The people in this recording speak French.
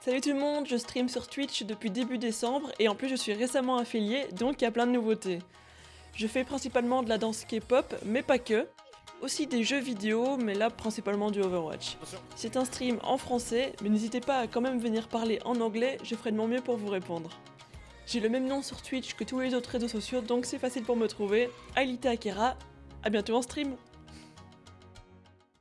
Salut tout le monde, je stream sur Twitch depuis début décembre et en plus je suis récemment affilié donc il y a plein de nouveautés. Je fais principalement de la danse K-pop mais pas que. Aussi des jeux vidéo mais là principalement du Overwatch. C'est un stream en français mais n'hésitez pas à quand même venir parler en anglais, je ferai de mon mieux pour vous répondre. J'ai le même nom sur Twitch que tous les autres réseaux sociaux donc c'est facile pour me trouver, Ailita Akera, à bientôt en stream